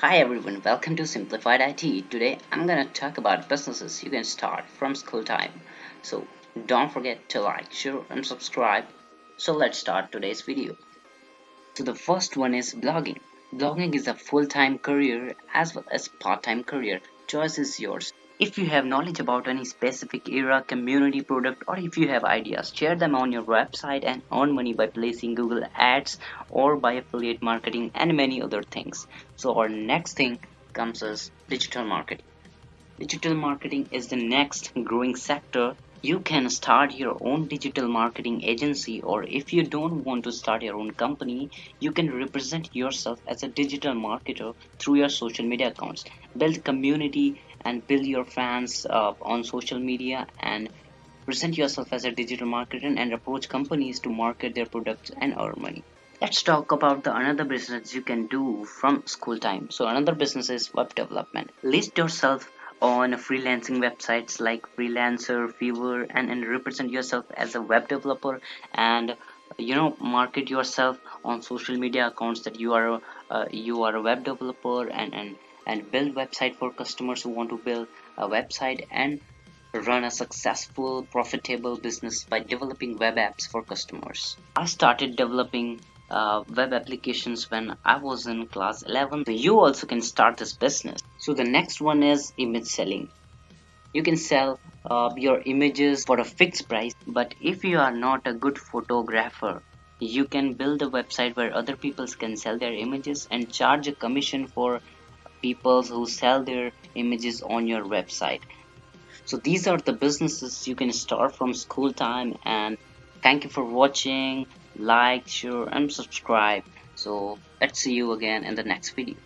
Hi everyone, welcome to Simplified IT. Today I'm gonna talk about businesses you can start from school time. So don't forget to like, share and subscribe. So let's start today's video. So the first one is blogging. Blogging is a full-time career as well as part-time career. Choice is yours. If you have knowledge about any specific era, community, product, or if you have ideas, share them on your website and earn money by placing Google Ads or by affiliate marketing and many other things. So our next thing comes as digital marketing. Digital marketing is the next growing sector. You can start your own digital marketing agency or if you don't want to start your own company, you can represent yourself as a digital marketer through your social media accounts. Build community and build your fans uh, on social media and present yourself as a digital marketer and approach companies to market their products and earn money. Let's talk about the another business you can do from school time. So another business is web development. List yourself on freelancing websites like freelancer fiverr and, and represent yourself as a web developer and you know market yourself on social media accounts that you are uh, you are a web developer and and and build website for customers who want to build a website and run a successful profitable business by developing web apps for customers. I started developing uh, web applications when i was in class 11 so you also can start this business. So the next one is image selling. You can sell uh, your images for a fixed price but if you are not a good photographer you can build a website where other people can sell their images and charge a commission for people who sell their images on your website. So these are the businesses you can start from school time and thank you for watching. Like share and subscribe. So let's see you again in the next video